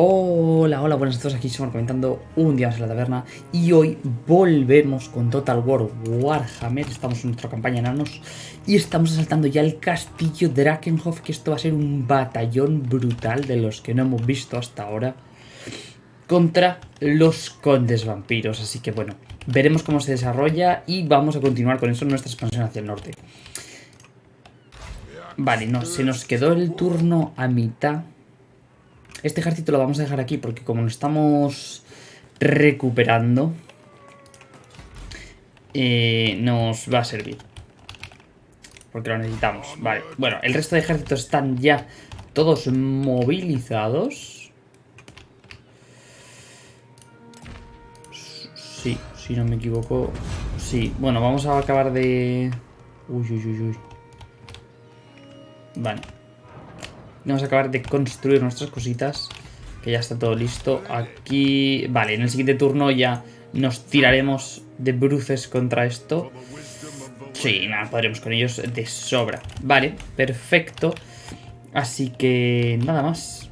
Hola, hola, buenas a todos, aquí estamos comentando un día más en la taberna y hoy volvemos con Total War Warhammer, estamos en nuestra campaña enanos y estamos asaltando ya el castillo Drakenhof, que esto va a ser un batallón brutal de los que no hemos visto hasta ahora contra los condes vampiros, así que bueno, veremos cómo se desarrolla y vamos a continuar con eso en nuestra expansión hacia el norte. Vale, no, se nos quedó el turno a mitad este ejército lo vamos a dejar aquí porque como lo estamos recuperando, eh, nos va a servir. Porque lo necesitamos. Vale, bueno, el resto de ejércitos están ya todos movilizados. Sí, si no me equivoco. Sí, bueno, vamos a acabar de... Uy, uy, uy, uy. Vale. Vamos a acabar de construir nuestras cositas. Que ya está todo listo. Aquí... Vale, en el siguiente turno ya nos tiraremos de bruces contra esto. Sí, nada, podremos con ellos de sobra. Vale, perfecto. Así que nada más.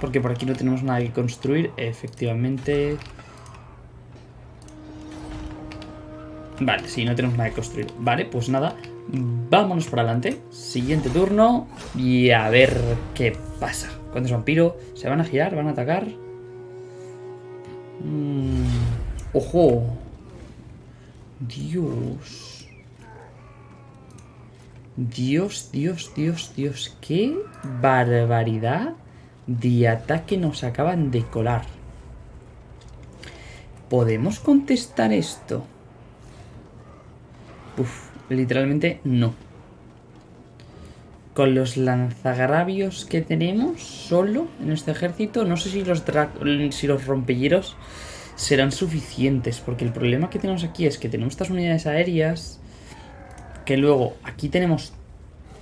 Porque por aquí no tenemos nada que construir. Efectivamente... Vale, sí, no tenemos nada que construir. Vale, pues nada. Vámonos por adelante. Siguiente turno. Y a ver qué pasa. Cuando es vampiro, ¿se van a girar? ¿Van a atacar? Mm, ¡Ojo! Dios. Dios, Dios, Dios, Dios. ¡Qué barbaridad de ataque nos acaban de colar! ¿Podemos contestar esto? Uf. Literalmente no. Con los lanzagravios que tenemos solo en este ejército, no sé si los, si los serán suficientes. Porque el problema que tenemos aquí es que tenemos estas unidades aéreas. Que luego aquí tenemos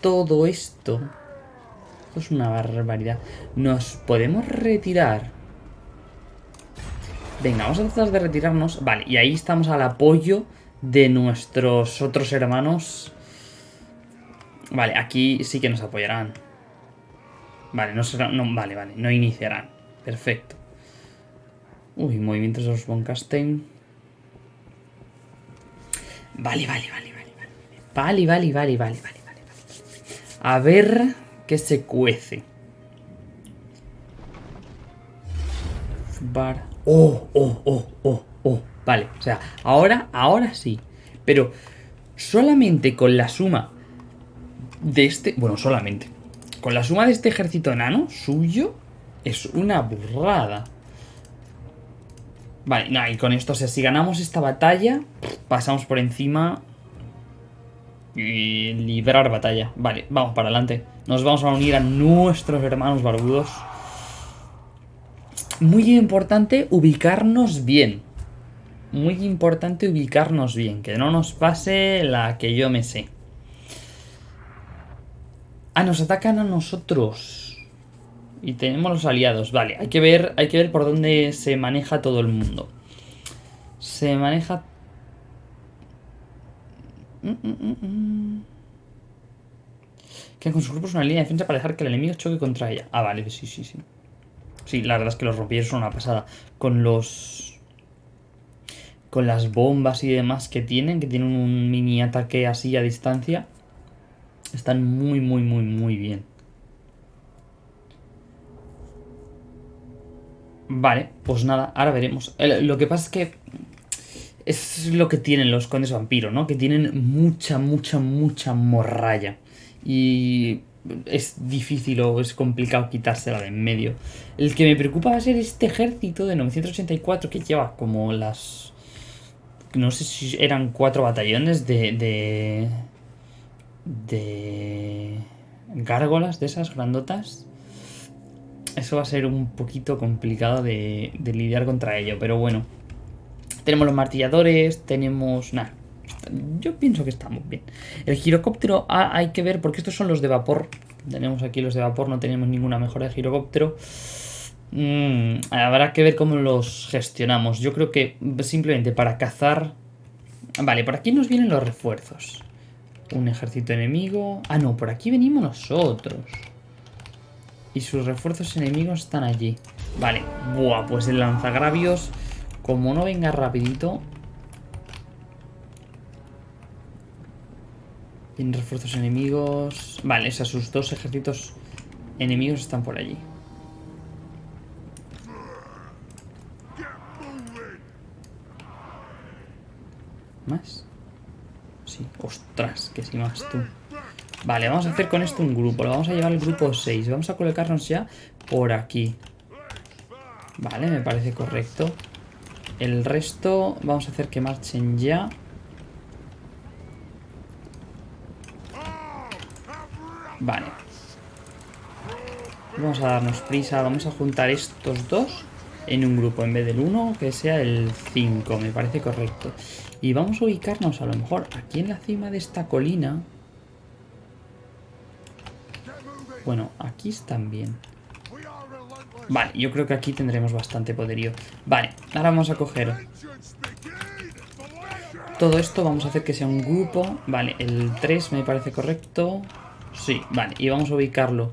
todo esto. Esto es una barbaridad. Nos podemos retirar. Venga, vamos a tratar de retirarnos. Vale, y ahí estamos al apoyo de nuestros otros hermanos. Vale, aquí sí que nos apoyarán. Vale, no será, no, vale, vale, no iniciarán. Perfecto. Uy, movimientos de los Boncastein. Vale, vale, vale, vale, vale. Vale, vale, vale, vale, vale, vale. A ver qué se cuece. Bar. Oh, oh, oh, oh, oh. Vale, o sea, ahora, ahora sí. Pero solamente con la suma de este... Bueno, solamente. Con la suma de este ejército enano suyo es una burrada. Vale, no, y con esto, o sea, si ganamos esta batalla, pasamos por encima y librar batalla. Vale, vamos para adelante. Nos vamos a unir a nuestros hermanos barbudos. Muy importante ubicarnos bien muy importante ubicarnos bien, que no nos pase la que yo me sé. Ah, nos atacan a nosotros. Y tenemos los aliados. Vale, hay que ver, hay que ver por dónde se maneja todo el mundo. Se maneja... Mm, mm, mm, que con sus grupos una línea de defensa para dejar que el enemigo choque contra ella. Ah, vale, sí, sí, sí. Sí, la verdad es que los rompieron son una pasada. Con los con las bombas y demás que tienen, que tienen un mini ataque así a distancia, están muy, muy, muy, muy bien. Vale, pues nada, ahora veremos. Lo que pasa es que es lo que tienen los condes vampiro, ¿no? Que tienen mucha, mucha, mucha morralla. Y es difícil o es complicado quitársela de en medio. El que me preocupa va a ser este ejército de 984 que lleva como las no sé si eran cuatro batallones de, de, de gárgolas de esas grandotas. Eso va a ser un poquito complicado de, de lidiar contra ello, pero bueno. Tenemos los martilladores, tenemos... Nada, yo pienso que estamos bien. El girocóptero ah, hay que ver porque estos son los de vapor. Tenemos aquí los de vapor, no tenemos ninguna mejora de girocóptero. Mm, habrá que ver cómo los gestionamos. Yo creo que simplemente para cazar... Vale, por aquí nos vienen los refuerzos. Un ejército enemigo... Ah, no, por aquí venimos nosotros. Y sus refuerzos enemigos están allí. Vale. Buah, pues el lanzagravios, como no venga rapidito... Tiene refuerzos enemigos... Vale, esos sus dos ejércitos enemigos están por allí. ¿Más? Sí, ostras, que sí más tú. Vale, vamos a hacer con esto un grupo. Lo vamos a llevar al grupo 6. Vamos a colocarnos ya por aquí. Vale, me parece correcto. El resto vamos a hacer que marchen ya. Vale. Vamos a darnos prisa. Vamos a juntar estos dos en un grupo. En vez del 1, que sea el 5. Me parece correcto. Y vamos a ubicarnos a lo mejor aquí en la cima de esta colina. Bueno, aquí están bien. Vale, yo creo que aquí tendremos bastante poderío. Vale, ahora vamos a coger todo esto. Vamos a hacer que sea un grupo. Vale, el 3 me parece correcto. Sí, vale, y vamos a ubicarlo.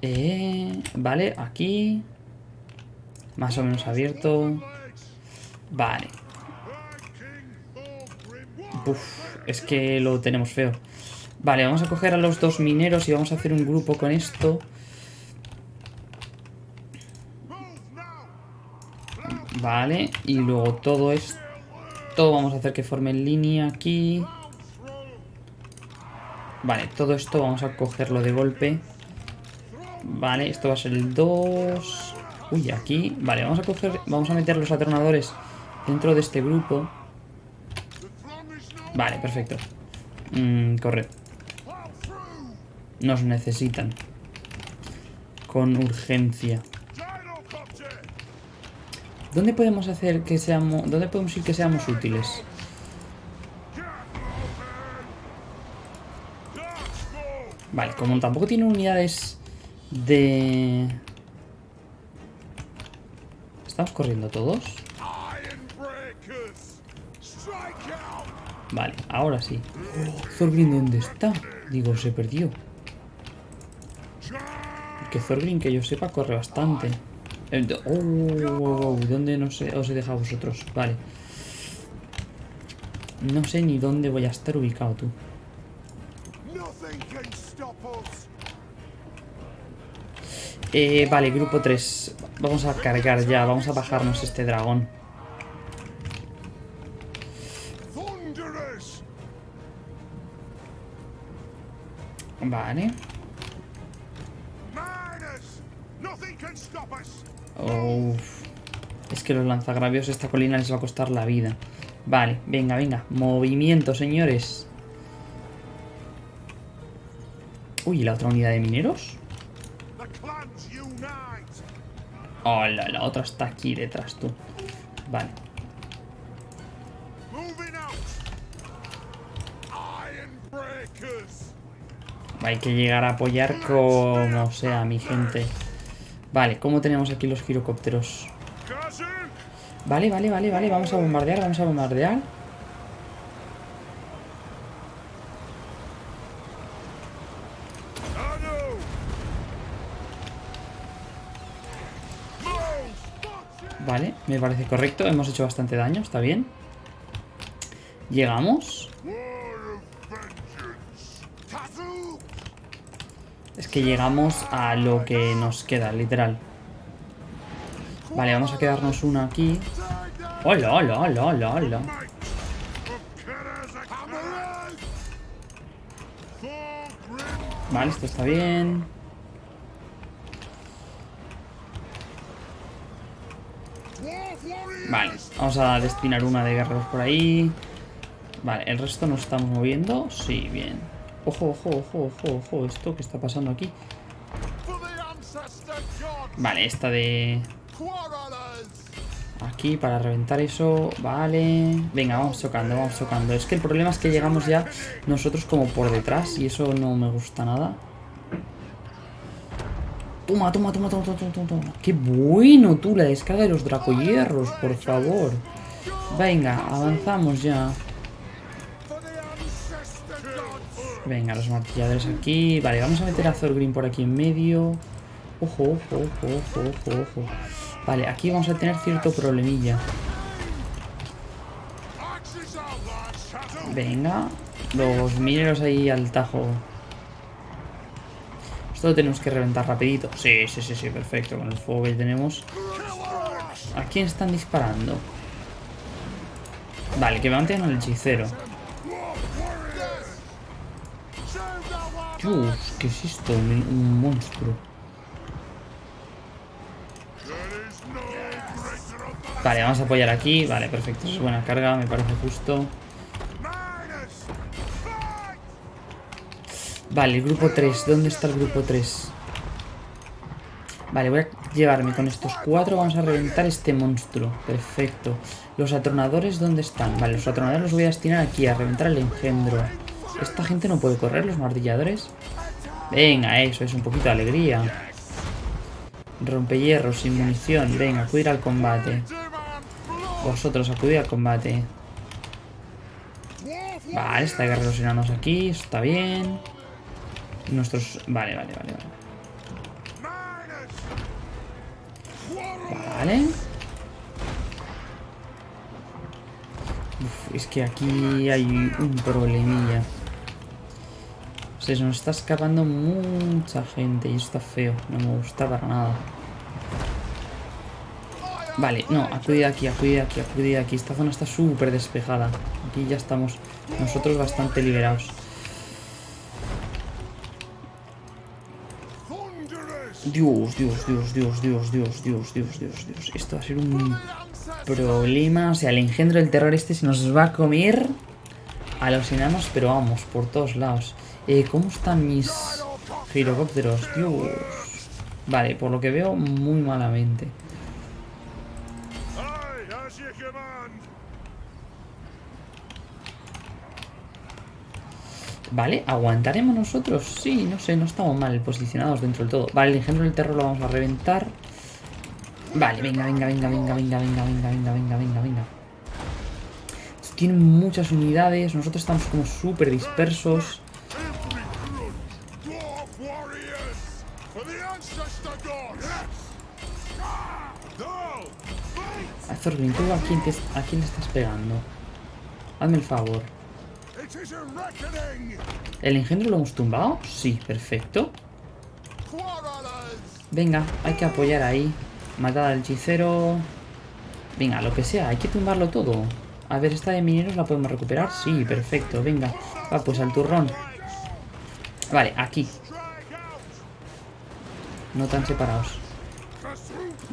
Eh, vale, aquí. Más o menos abierto. Vale. Uf, es que lo tenemos feo. Vale, vamos a coger a los dos mineros y vamos a hacer un grupo con esto. Vale, y luego todo esto vamos a hacer que forme línea aquí. Vale, todo esto vamos a cogerlo de golpe. Vale, esto va a ser el 2. Uy, aquí. Vale, vamos a coger. Vamos a meter los atronadores dentro de este grupo. Vale, perfecto. Mm. Nos necesitan. Con urgencia. ¿Dónde podemos hacer que seamos... ¿Dónde podemos ir que seamos útiles? Vale, como tampoco tiene unidades de... ¿Estamos corriendo todos? Vale, ahora sí. Thorgrim, ¿dónde está? Digo, se perdió. Que Thorgrim, que yo sepa, corre bastante. Eh, oh, ¿dónde no sé, os he dejado vosotros? Vale. No sé ni dónde voy a estar ubicado tú. Eh, vale, grupo 3. Vamos a cargar ya, vamos a bajarnos este dragón. Vale. Es que los lanzagravios esta colina les va a costar la vida. Vale, venga, venga. Movimiento, señores. Uy, ¿la otra unidad de mineros? Hola, la otra está aquí detrás, tú. Vale. Hay que llegar a apoyar como sea, mi gente. Vale, ¿cómo tenemos aquí los girocópteros? Vale, vale, vale, vale. Vamos a bombardear, vamos a bombardear. Vale, me parece correcto. Hemos hecho bastante daño, está bien. Llegamos. Es que llegamos a lo que nos queda, literal. Vale, vamos a quedarnos una aquí. ¡Hola, hola, hola, hola, hola! Vale, esto está bien. Vale, vamos a destinar una de guerreros por ahí. Vale, el resto nos estamos moviendo. Sí, bien. Ojo, ojo, ojo, ojo, ojo. ¿Esto qué está pasando aquí? Vale, esta de... Aquí para reventar eso. Vale. Venga, vamos chocando, vamos chocando. Es que el problema es que llegamos ya nosotros como por detrás y eso no me gusta nada. Toma, toma, toma, toma, toma, toma, toma. Qué bueno tú, la descarga de los dracohierros, por favor. Venga, avanzamos ya. Venga, los martilladores aquí. Vale, vamos a meter a Thorgrim por aquí en medio. Ojo, ojo, ojo, ojo, ojo, ojo. Vale, aquí vamos a tener cierto problemilla. Venga, los mineros ahí al tajo. Esto lo tenemos que reventar rapidito. Sí, sí, sí, sí, perfecto. Con el fuego que tenemos. ¿A quién están disparando? Vale, que me mantengan al hechicero. Dios, ¿qué es esto? Un, monstruo. Vale, vamos a apoyar aquí. Vale, perfecto. Es buena carga, me parece justo. Vale, el grupo 3. ¿Dónde está el grupo 3? Vale, voy a llevarme con estos cuatro. Vamos a reventar este monstruo. Perfecto. Los atronadores, ¿dónde están? Vale, los atronadores los voy a destinar aquí, a reventar el engendro. Esta gente no puede correr, los martilladores. Venga, eso, es un poquito de alegría. Rompehierros, sin munición. Venga, acudir al combate. Vosotros, acudid al combate. Vale, está guerreros enanos aquí, está bien. Nuestros... Vale, vale, vale, vale. Vale. Es que aquí hay un problemilla. Se nos está escapando mucha gente y esto está feo. No me gusta para nada. Vale, no, acudid aquí, acudid aquí, acudid aquí. Esta zona está súper despejada. Aquí ya estamos nosotros bastante liberados. Dios, Dios, Dios, Dios, Dios, Dios, Dios, Dios, Dios, Dios. Esto va a ser un problema. O sea, el engendro del terror este se nos va a comer a los enanos, pero vamos, por todos lados. Eh, ¿Cómo están mis girocópteros? Dios. Vale, por lo que veo, muy malamente. Vale, ¿aguantaremos nosotros? Sí, no sé, no estamos mal posicionados dentro del todo. Vale, el engendro del terror lo vamos a reventar. Vale, venga, venga, venga, venga, venga, venga, venga, venga, venga, venga, venga. Tienen muchas unidades, nosotros estamos como súper dispersos. ¿Tú a quién, a quién le estás pegando? Hazme el favor. ¿El engendro lo hemos tumbado? Sí, perfecto. Venga, hay que apoyar ahí. Matar al hechicero. Venga, lo que sea, hay que tumbarlo todo. A ver, esta de mineros la podemos recuperar. Sí, perfecto, venga. Va, pues al turrón. Vale, aquí. No tan separados.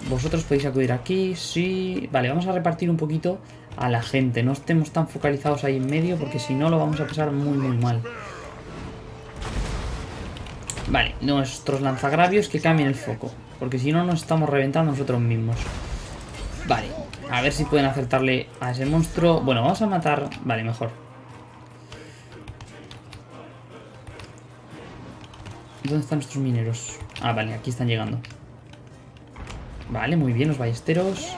Vosotros podéis acudir aquí, sí... Vale, vamos a repartir un poquito a la gente. No estemos tan focalizados ahí en medio porque si no lo vamos a pasar muy muy mal. Vale, nuestros lanzagravios que cambien el foco. Porque si no nos estamos reventando nosotros mismos. Vale, a ver si pueden acertarle a ese monstruo. Bueno, vamos a matar... Vale, mejor. ¿Dónde están nuestros mineros? Ah, vale, aquí están llegando. Vale, muy bien, los ballesteros.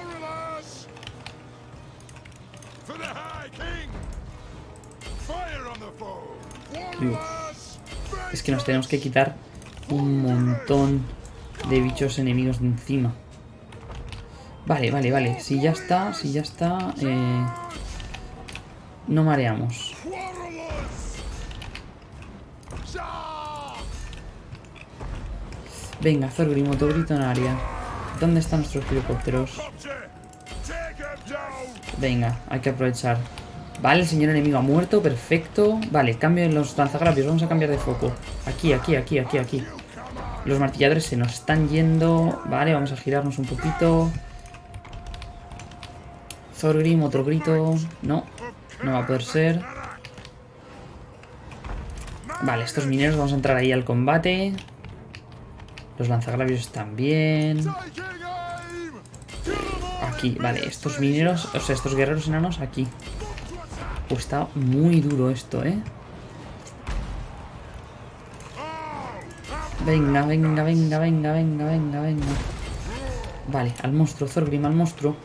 Es que nos tenemos que quitar un montón de bichos enemigos de encima. Vale, vale, vale. Si ya está, si ya está... Eh, no mareamos. Venga, Zorgrim, grito en área. ¿Dónde están nuestros helicópteros? Venga, hay que aprovechar. Vale, el señor enemigo ha muerto, perfecto. Vale, cambio en los lanzagravios, vamos a cambiar de foco. Aquí, aquí, aquí, aquí, aquí. Los martilladores se nos están yendo. Vale, vamos a girarnos un poquito. Thorgrim, otro grito. No, no va a poder ser. Vale, estos mineros vamos a entrar ahí al combate. Los lanzagravios están bien. Aquí, vale, estos mineros, o sea, estos guerreros enanos aquí. Pues está muy duro esto, ¿eh? Venga, venga, venga, venga, venga, venga, venga. Vale, al monstruo, Thorgrim, al monstruo.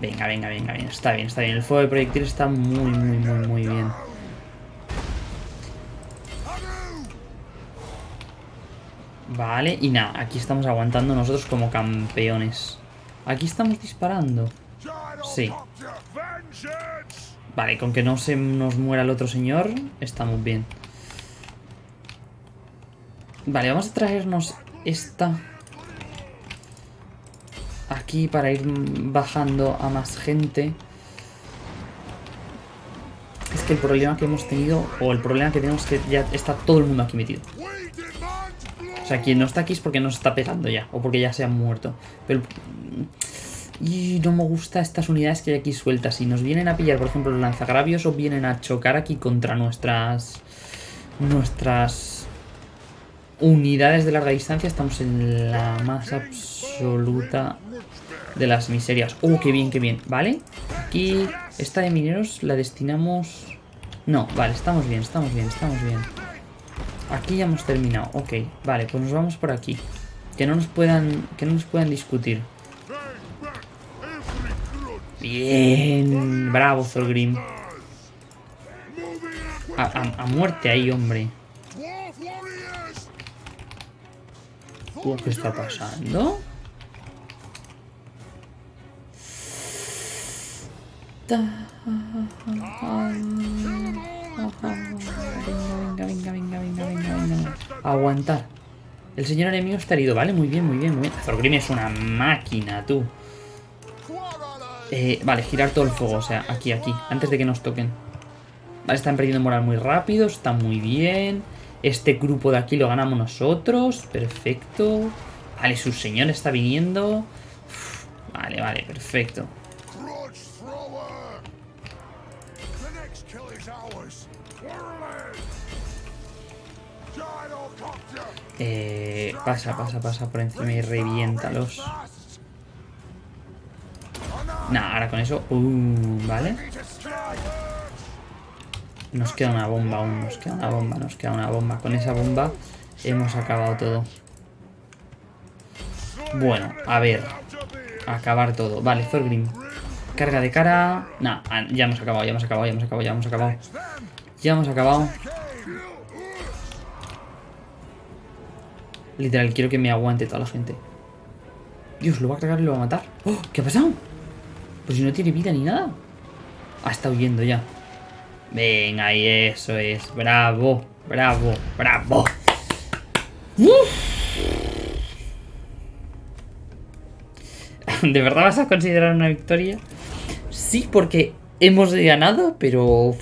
Venga, venga, venga, venga. Está bien, está bien. El fuego de proyectil está muy, muy, muy, muy bien. Vale, y nada, aquí estamos aguantando nosotros como campeones. Aquí estamos disparando. Sí. Vale, con que no se nos muera el otro señor, estamos bien. Vale, vamos a traernos esta aquí para ir bajando a más gente. Es que el problema que hemos tenido, o el problema que tenemos es que ya está todo el mundo aquí metido. O sea, quien no está aquí es porque nos está pegando ya, o porque ya se han muerto. Pero... Y no me gusta estas unidades que hay aquí sueltas. Si nos vienen a pillar, por ejemplo, los lanzagravios o vienen a chocar aquí contra nuestras... Nuestras unidades de larga distancia, estamos en la más absoluta de las miserias. ¡Oh, qué bien, qué bien! ¿Vale? Aquí, esta de mineros la destinamos... No, vale, estamos bien, estamos bien, estamos bien. Aquí ya hemos terminado. Ok, vale, pues nos vamos por aquí. Que no nos puedan, que no nos puedan discutir. Bien, bravo Zolgrim. A, muerte ahí, hombre. ¿Qué está pasando? Venga, Aguantar. El señor enemigo está herido, ¿vale? Muy bien, muy bien, muy bien. Zorgrim es una máquina, tú. Eh, vale, girar todo el fuego, o sea, aquí, aquí, antes de que nos toquen. Vale, están perdiendo moral muy rápido, está muy bien. Este grupo de aquí lo ganamos nosotros, perfecto. Vale, su señor está viniendo. vale, vale, perfecto. Eh, pasa, pasa, pasa por encima y reviéntalos. Nah, ahora con eso... Uh, vale. Nos queda una bomba aún, nos queda una bomba, nos queda una bomba. Con esa bomba hemos acabado todo. Bueno, a ver. Acabar todo. Vale, Thorgrim. Carga de cara. Nah, ah, ya hemos acabado, ya hemos acabado, ya hemos acabado, ya hemos acabado. Ya hemos acabado. Literal, quiero que me aguante toda la gente. Dios, lo va a cargar y lo va a matar. ¡Oh! ¿Qué ha pasado? Pues si no tiene vida ni nada. Ah, está huyendo ya. Venga, y eso es. Bravo, bravo, bravo. ¿De verdad vas a considerar una victoria? Sí, porque hemos ganado, pero...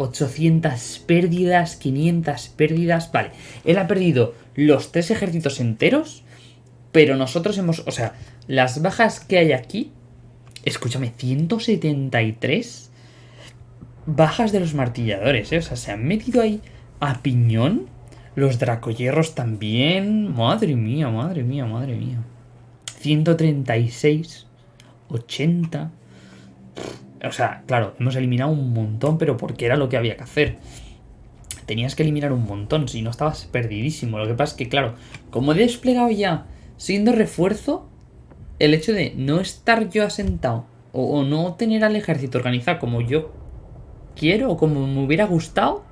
800 pérdidas, 500 pérdidas... Vale, él ha perdido los tres ejércitos enteros, pero nosotros hemos... O sea, las bajas que hay aquí... Escúchame, 173 bajas de los martilladores, ¿eh? O sea, se han metido ahí a piñón. Los dracoyerros también. Madre mía, madre mía, madre mía. 136, 80. O sea, claro, hemos eliminado un montón, pero porque era lo que había que hacer tenías que eliminar un montón, si no estabas perdidísimo. Lo que pasa es que, claro, como he desplegado ya siendo refuerzo, el hecho de no estar yo asentado o, no tener al ejército organizado como yo quiero o como me hubiera gustado,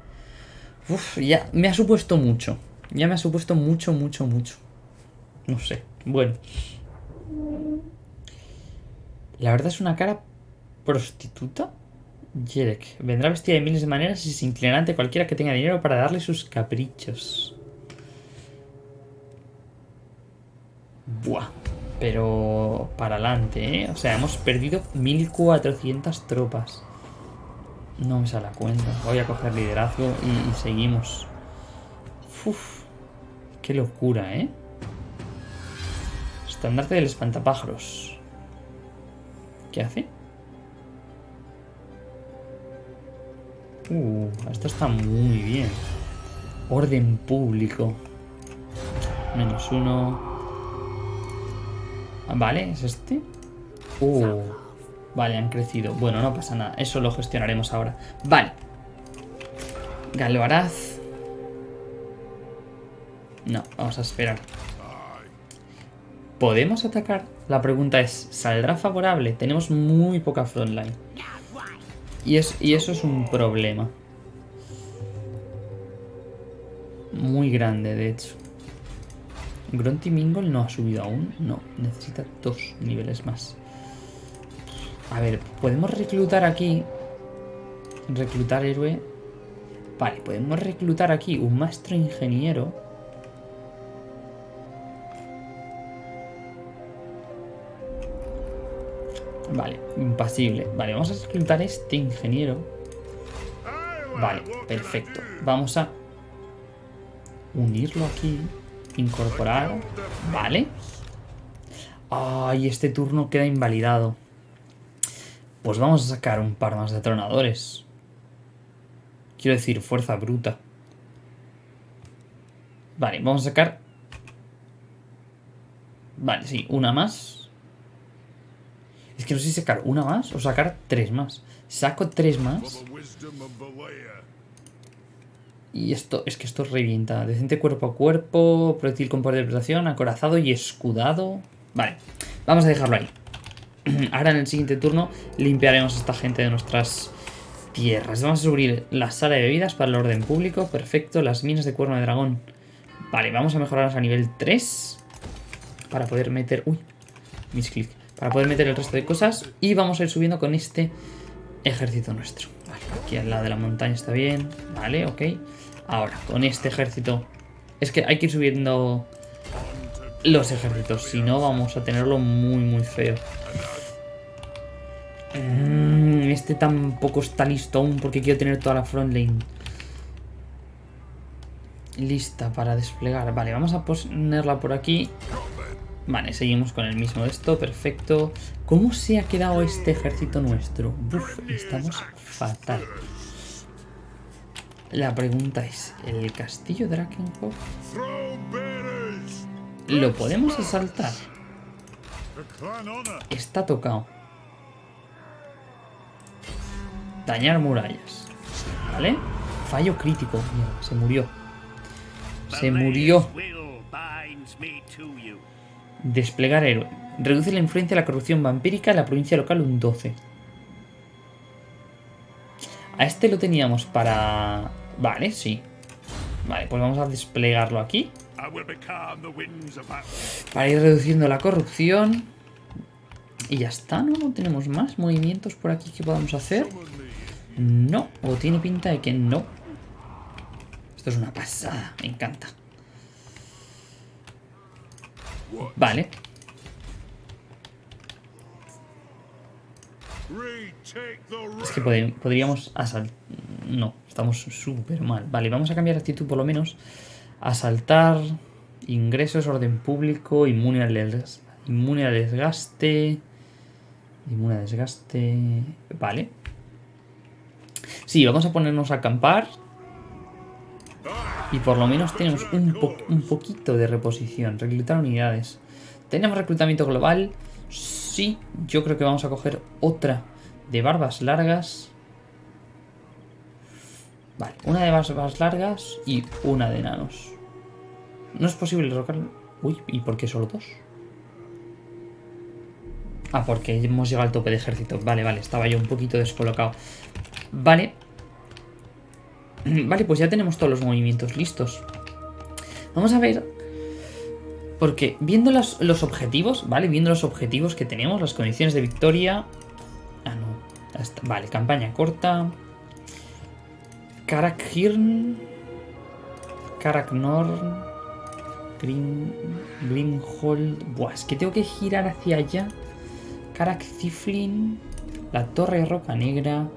ya me ha supuesto mucho. Ya me ha supuesto mucho, mucho, mucho. No sé. Bueno. La verdad es una cara prostituta. Jerek. Vendrá vestida de miles de maneras y se inclinará ante cualquiera que tenga dinero para darle sus caprichos. Buah. Pero para adelante, ¿eh? O sea, hemos perdido 1400 tropas. No me sale la cuenta. Voy a coger liderazgo y, seguimos. Uf. Qué locura, ¿eh? Estandarte del espantapájaros. ¿Qué hace? Uh, esto está muy bien. Orden público. Menos uno. Vale, ¿es este? Uh, vale, han crecido. Bueno, no pasa nada. Eso lo gestionaremos ahora. Vale. Galoaraz. No, vamos a esperar. ¿Podemos atacar? La pregunta es, ¿saldrá favorable? Tenemos muy poca frontline. Y, eso es un problema. Muy grande, de hecho. Grunty Mingle no ha subido aún. No, necesita dos niveles más. A ver, podemos reclutar aquí. Reclutar héroe. Vale, podemos reclutar aquí un maestro ingeniero. Vale, impasible. Vale, vamos a reclutar este ingeniero. Vale, perfecto. Vamos a unirlo aquí. Incorporar. Vale. Ay, este turno queda invalidado. Pues vamos a sacar un par más de tronadores. Quiero decir, fuerza bruta. Vale, vamos a sacar... Vale, sí, una más. Es que no sé si sacar una más o sacar tres más. Saco tres más. Y esto, es que esto revienta. Decente cuerpo a cuerpo, proyectil con poder de protección, acorazado y escudado. Vale, vamos a dejarlo ahí. Ahora en el siguiente turno limpiaremos a esta gente de nuestras tierras. Vamos a subir la sala de bebidas para el orden público. Perfecto, las minas de cuerno de dragón. Vale, vamos a mejorarlas a nivel 3. Para poder meter... Uy, misclick. Para poder meter el resto de cosas. Y vamos a ir subiendo con este ejército nuestro. Vale, aquí al lado de la montaña está bien. Vale, ok. Ahora, con este ejército... Es que hay que ir subiendo los ejércitos. Si no, vamos a tenerlo muy, muy feo. Mm, este tampoco está listo aún porque quiero tener toda la frontline lista para desplegar. Vale, vamos a ponerla por aquí. Vale, seguimos con el mismo de esto, perfecto. ¿Cómo se ha quedado este ejército nuestro? Uf, estamos fatal. La pregunta es, ¿el castillo Drakenhof lo podemos asaltar? Está tocado. Dañar murallas. ¿Vale? Fallo crítico. se murió. Se murió. Desplegar héroe. Reduce la influencia de la corrupción vampírica en la provincia local un 12. A este lo teníamos para... Vale, sí. Vale, pues vamos a desplegarlo aquí. Para ir reduciendo la corrupción. Y ya está, ¿no? No tenemos más movimientos por aquí que podamos hacer. No, o tiene pinta de que no. Esto es una pasada, me encanta. Vale. Es que podríamos asaltar... No, estamos súper mal. Vale, vamos a cambiar actitud por lo menos. Asaltar, ingresos, orden público, inmune al, inmune al desgaste... Inmune al desgaste... Vale. Sí, vamos a ponernos a acampar. Y por lo menos tenemos un, poquito de reposición. Reclutar unidades. ¿Tenemos reclutamiento global? Sí, yo creo que vamos a coger otra de barbas largas. Vale, una de barbas largas y una de enanos. No es posible derrocar... Uy, ¿y por qué solo dos? Ah, porque hemos llegado al tope de ejército. Vale, vale, estaba yo un poquito descolocado. Vale. Vale, pues ya tenemos todos los movimientos listos. Vamos a ver... Porque viendo los, objetivos, ¿vale? Viendo los objetivos que tenemos, las condiciones de victoria... Ah, no. Vale, campaña corta. Karakhirn. Karaknorn. Green, Greenhold. Buah, es que tengo que girar hacia allá. Karak Ziflin. La Torre Roca Negra.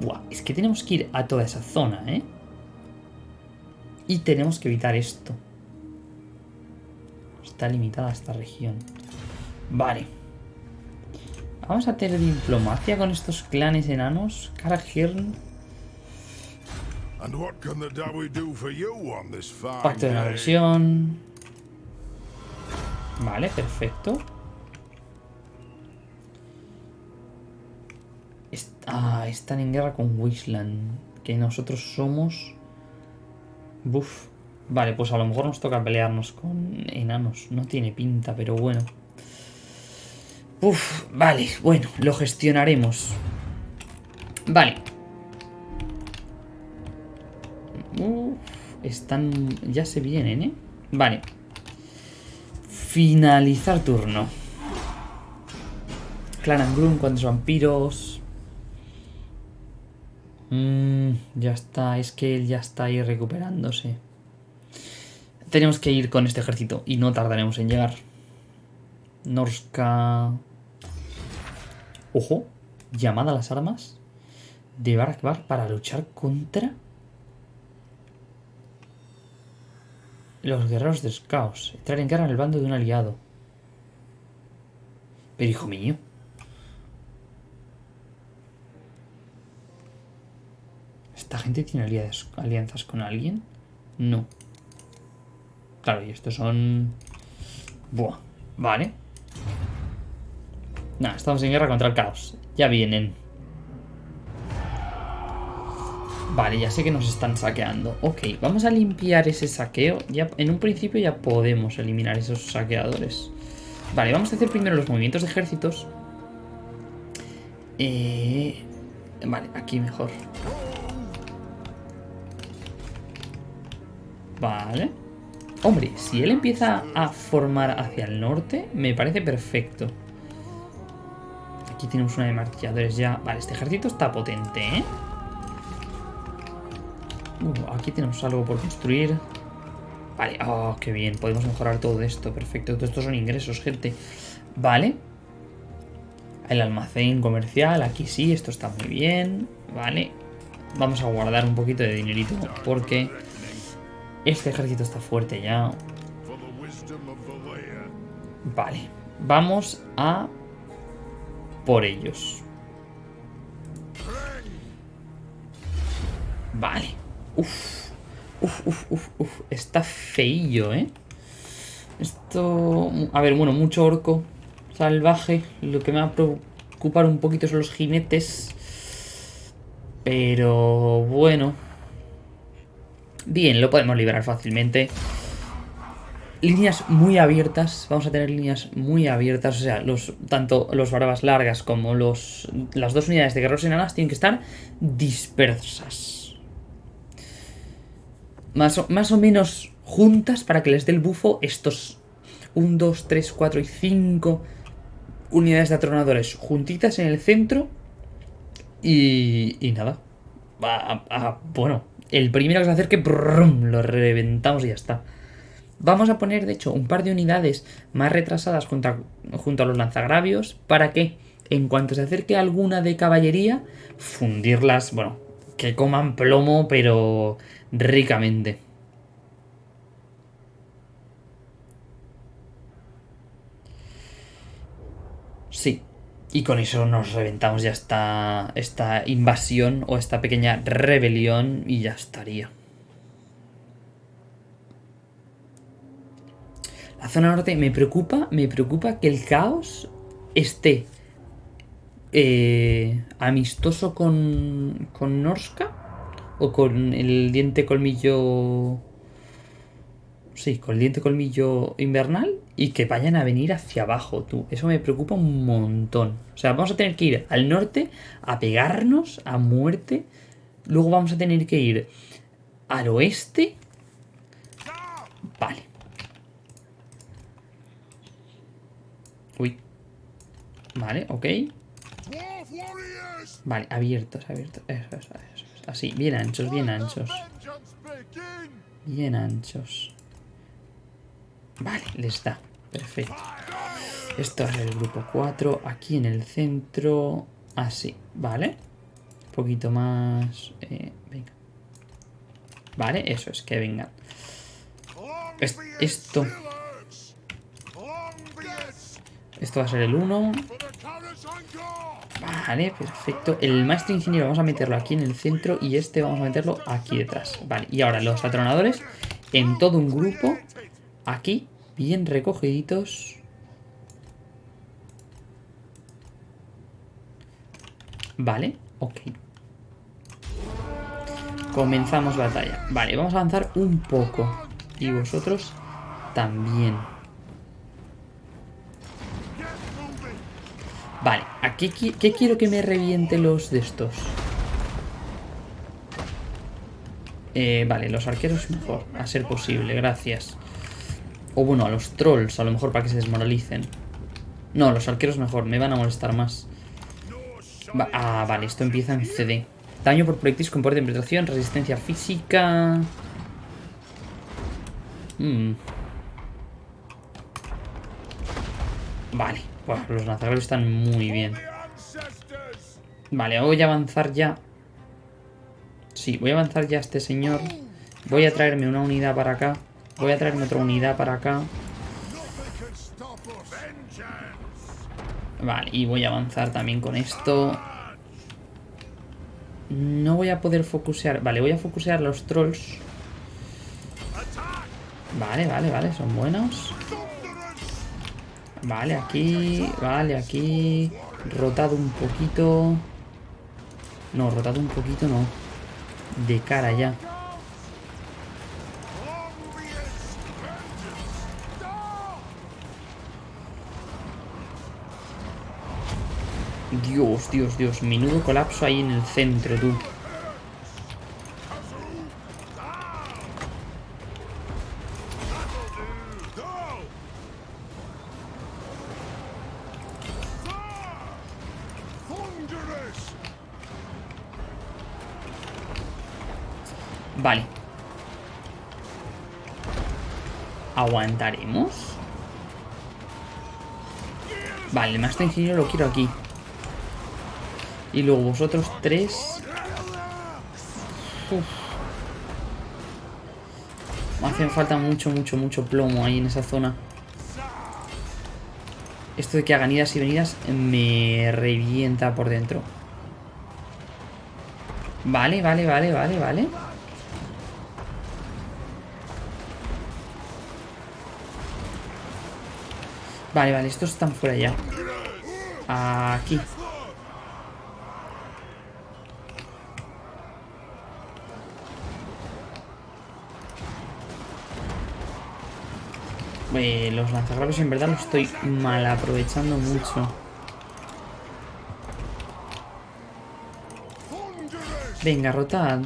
Buah, es que tenemos que ir a toda esa zona, ¿eh? Y tenemos que evitar esto. Está limitada esta región. Vale. Vamos a tener diplomacia con estos clanes enanos. Karahirn. Pacto de la versión. Vale, perfecto. Ah, están en guerra con Wisland. Que nosotros somos... Vale, pues a lo mejor nos toca pelearnos con enanos. No tiene pinta, pero bueno. Uf, vale, bueno, lo gestionaremos. Vale. Uf, están... Ya se vienen, ¿eh? Vale. Finalizar turno. Clan Angrum, cuantos vampiros. Mm, ya está, es que él ya está ahí recuperándose. Tenemos que ir con este ejército y no tardaremos en llegar. Norska... Ojo, llamada a las armas de Barakbar para luchar contra los guerreros de Skaos. Entrar en guerra en el bando de un aliado. Pero hijo mío. ¿Esta gente tiene alianzas con alguien? No. Claro, y estos son... Buah, vale. Nada, estamos en guerra contra el caos. Ya vienen. Vale, ya sé que nos están saqueando. Ok, vamos a limpiar ese saqueo. Ya, en un principio ya podemos eliminar esos saqueadores. Vale, vamos a hacer primero los movimientos de ejércitos. Eh, vale, aquí mejor. Vale. Hombre, si él empieza a formar hacia el norte, me parece perfecto. Aquí tenemos una de martilladores ya. Vale, este ejército está potente, ¿eh? Uh, aquí tenemos algo por construir. Vale, oh, qué bien. Podemos mejorar todo esto. Perfecto. Todo esto son ingresos, gente. Vale. El almacén comercial. Aquí sí, esto está muy bien. Vale. Vamos a guardar un poquito de dinerito porque este ejército está fuerte ya. Vale. Vamos a por ellos. Vale. Uf. Uf, uf, uf, uf. Está feillo, ¿eh? Esto... A ver, bueno, mucho orco salvaje. Lo que me va a preocupar un poquito son los jinetes. Pero bueno. Bien, lo podemos liberar fácilmente. Líneas muy abiertas, vamos a tener líneas muy abiertas, o sea, los, tanto los barbas largas como los, las dos unidades de guerreros enanas tienen que estar dispersas. Más o, más o menos juntas para que les dé el bufo estos 1, 2, 3, 4 y 5 unidades de atronadores juntitas en el centro y, y nada. Va a, bueno, el primero que se acerque, lo reventamos y ya está. Vamos a poner, de hecho, un par de unidades más retrasadas junto a, junto a los lanzagravios para que, en cuanto se acerque alguna de caballería, fundirlas, bueno, que coman plomo, pero ricamente. Sí, y con eso nos reventamos ya esta, esta invasión o esta pequeña rebelión y ya estaría. La zona norte me preocupa, me preocupa que el caos esté eh, amistoso con, con Norska o con el diente colmillo... Sí, con el diente colmillo invernal y que vayan a venir hacia abajo, tú. Eso me preocupa un montón. O sea, vamos a tener que ir al norte a pegarnos a muerte. Luego vamos a tener que ir al oeste. Vale. Uy. Vale, ok. Vale, abiertos, abiertos. Eso, eso, eso. Así, bien anchos, bien anchos. Bien anchos. Vale, les da. Perfecto. Esto es el grupo 4. Aquí en el centro. Así, ¿vale? Un poquito más... Eh, venga. Vale, eso es, que vengan. esto... Esto va a ser el 1. Vale, perfecto. El maestro ingeniero vamos a meterlo aquí en el centro y este vamos a meterlo aquí detrás. Vale, y ahora los atronadores en todo un grupo aquí, bien recogiditos. Vale, ok. Comenzamos batalla. Vale, vamos a avanzar un poco. Y vosotros también. Vale, aquí qué quiero que me reviente los de estos? Eh, vale, los arqueros mejor, a ser posible, gracias. O bueno, a los trolls, a lo mejor para que se desmoralicen. No, los arqueros mejor, me van a molestar más. ah, vale, esto empieza en CD. Daño por proyectiles con poder de penetración, resistencia física... Hmm. Vale, los lanzagravios están muy bien. Vale, voy a avanzar ya. Sí, voy a avanzar ya a este señor. Voy a traerme una unidad para acá. Voy a traerme otra unidad para acá. Vale, y voy a avanzar también con esto. No voy a poder focusear. Vale, voy a focusear los trolls. Vale, vale, vale, son buenos. Vale, aquí, vale, aquí. Rotado un poquito. No, rotado un poquito no. De cara ya. Dios, Dios, Dios. Menudo colapso ahí en el centro, tú. Vale. ¿Aguantaremos? Vale, el maestro ingeniero lo quiero aquí. Y luego vosotros tres... Me hacen falta mucho, mucho, mucho plomo ahí en esa zona. Esto de que hagan idas y venidas me revienta por dentro. Vale, vale, vale, vale, vale. Vale, vale, estos están fuera ya. Aquí. Eh, los lanzagraves en verdad los estoy mal aprovechando mucho. Venga, rotad.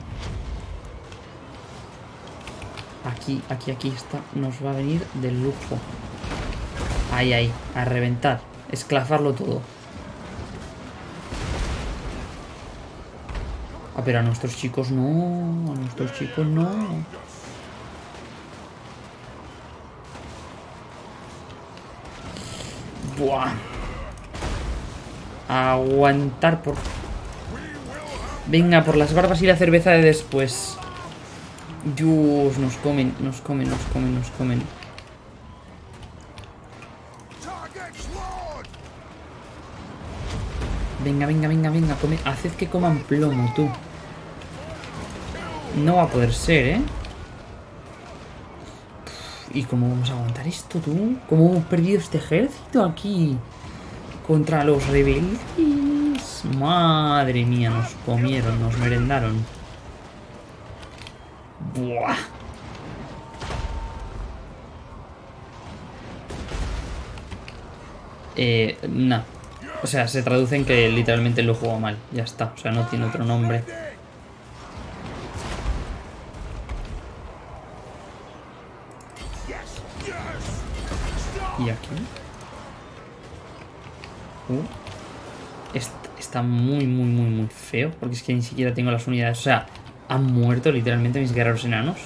Aquí, aquí, aquí está. Nos va a venir del lujo. Ahí, ahí. A reventar. Esclafarlo todo. Ah, pero a nuestros chicos no. A nuestros chicos no. Buah. Aguantar por... Venga, por las barbas y la cerveza de después. Dios, nos comen, nos comen, nos comen, nos comen. Venga, venga, venga, venga, come. Haced que coman plomo, tú. No va a poder ser, ¿eh? ¿Y cómo vamos a aguantar esto, tú? ¿Cómo hemos perdido este ejército aquí? Contra los rebeldes. Madre mía, nos comieron, nos merendaron. Buah. Eh, no. O sea, se traduce en que literalmente lo juego mal. Ya está. O sea, no tiene otro nombre. Feo. Porque es que ni siquiera tengo las unidades. O sea, han muerto literalmente mis guerreros enanos.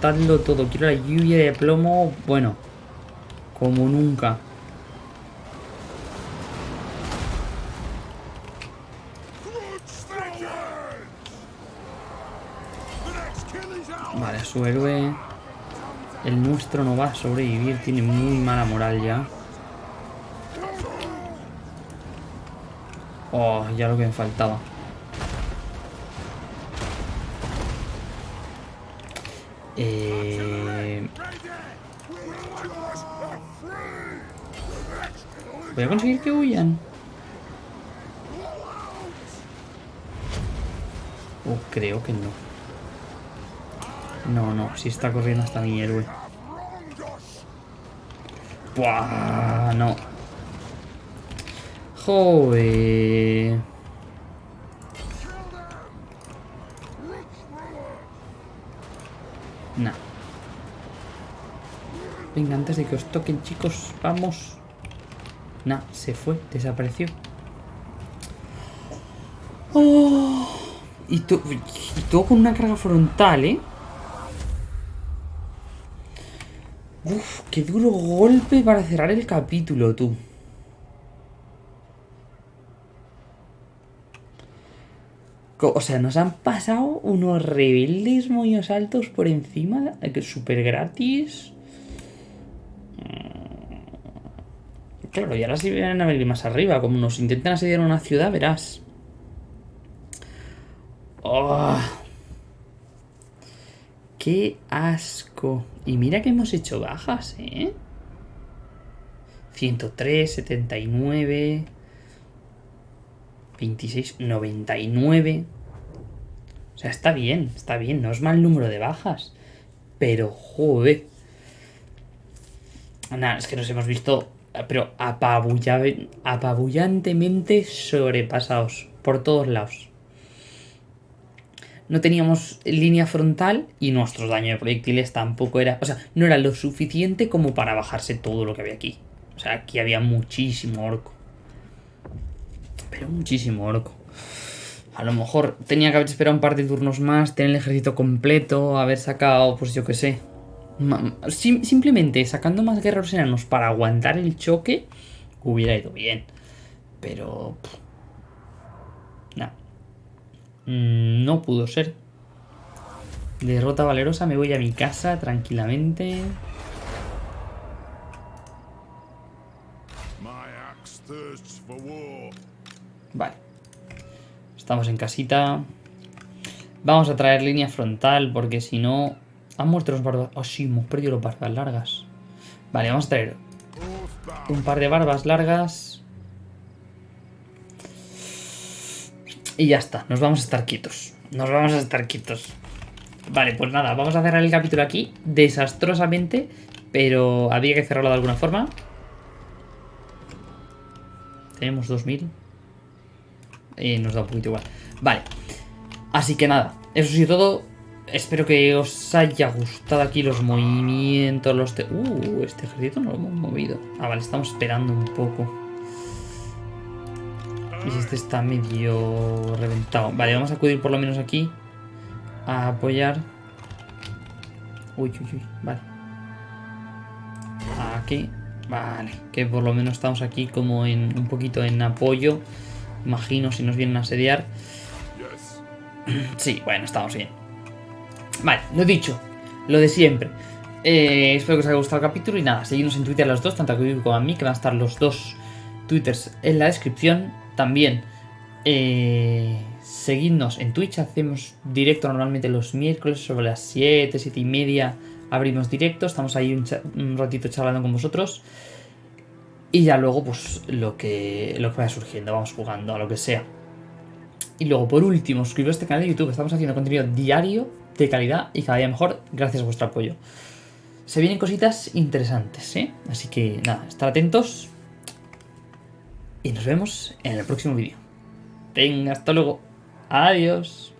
Reventadlo todo. Quiero la lluvia de plomo, bueno, como nunca. Vale, su héroe... El nuestro no va a sobrevivir, tiene muy mala moral ya. Oh, ya lo que me faltaba. Eh... Voy a conseguir que huyan. Oh, creo que no. No, no, si está corriendo hasta mi héroe. Buah, no. Joder. Antes de que os toquen, chicos, vamos. Nah, se fue, desapareció. Oh, y, todo con una carga frontal, ¿eh? Uf, qué duro golpe para cerrar el capítulo, tú. O sea, nos han pasado unos rebeldes muy altos por encima, que es súper gratis. Claro, y ahora si vienen a venir más arriba, como nos intentan asediar una ciudad, verás. Oh. ¡Qué asco! Y mira que hemos hecho bajas, ¿eh? 103, 79... 26, 99... O sea, está bien, está bien, no es mal número de bajas. Pero, joder. Nada, es que nos hemos visto, pero apabullantemente sobrepasados por todos lados no teníamos línea frontal y nuestro daño de proyectiles tampoco era... O sea, no era lo suficiente como para bajarse todo lo que había aquí. O sea, aquí había muchísimo orco. Pero muchísimo orco. A lo mejor tenía que haber esperado un par de turnos más, tener el ejército completo, haber sacado, pues yo qué sé. Simplemente sacando más guerreros enanos para aguantar el choque, hubiera ido bien. Pero... Nada. Mm, no pudo ser. Derrota valerosa, me voy a mi casa tranquilamente. Vale. Estamos en casita. Vamos a traer línea frontal porque si no... Han muerto los barbas... Oh, sí, hemos perdido los barbas largas. Vale, vamos a traer un par de barbas largas. Y ya está, nos vamos a estar quietos. Nos vamos a estar quietos. Vale, pues nada, vamos a cerrar el capítulo aquí, desastrosamente, pero había que cerrarlo de alguna forma. Tenemos 2000. Y nos da un poquito igual. Vale, así que nada, eso sí todo. Espero que os haya gustado aquí los movimientos, los... Uh, este ejército no lo hemos movido. Ah, vale, estamos esperando un poco. Y este está medio reventado. Vale, vamos a acudir por lo menos aquí. A apoyar. Uy, uy, uy. Vale. Aquí. Vale. Que por lo menos estamos aquí como en un poquito en apoyo. Imagino si nos vienen a asediar. Sí, bueno, estamos bien. Vale, lo dicho. Lo de siempre. Eh, espero que os haya gustado el capítulo y nada, seguidnos en Twitter los dos, tanto a Kevin como a mí, que van a estar los dos twitters en la descripción. También eh, seguidnos en Twitch, hacemos directo normalmente los miércoles sobre las 7, 7 y media abrimos directo, estamos ahí un, ratito charlando con vosotros. Y ya luego, pues, lo que, lo que vaya surgiendo, vamos jugando a lo que sea. Y luego, por último, suscribiros a este canal de YouTube. Estamos haciendo contenido diario, de calidad y cada día mejor, gracias a vuestro apoyo. Se vienen cositas interesantes, ¿eh? Así que, nada, estar atentos. Y nos vemos en el próximo vídeo. Venga, hasta luego. Adiós.